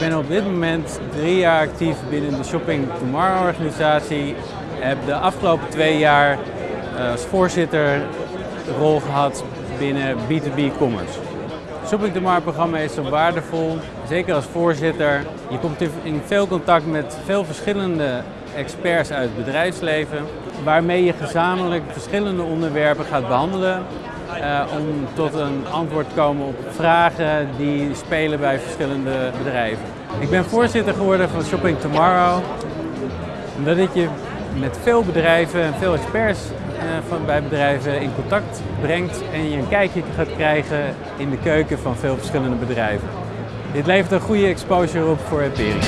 ben op dit moment drie jaar actief binnen de Shopping Tomorrow organisatie. Heb de afgelopen twee jaar eh, als voorzitter de rol gehad binnen B2B Commerce. Het Shopping Tomorrow programma is zo waardevol, zeker als voorzitter. Je komt in veel contact met veel verschillende experts uit het bedrijfsleven, waarmee je gezamenlijk verschillende onderwerpen gaat behandelen uh, om tot een antwoord te komen op vragen die spelen bij verschillende bedrijven. Ik ben voorzitter geworden van Shopping Tomorrow, omdat ik je met veel bedrijven en veel experts uh, van, bij bedrijven in contact brengt en je een kijkje gaat krijgen in de keuken van veel verschillende bedrijven. Dit levert een goede exposure op voor Empirica.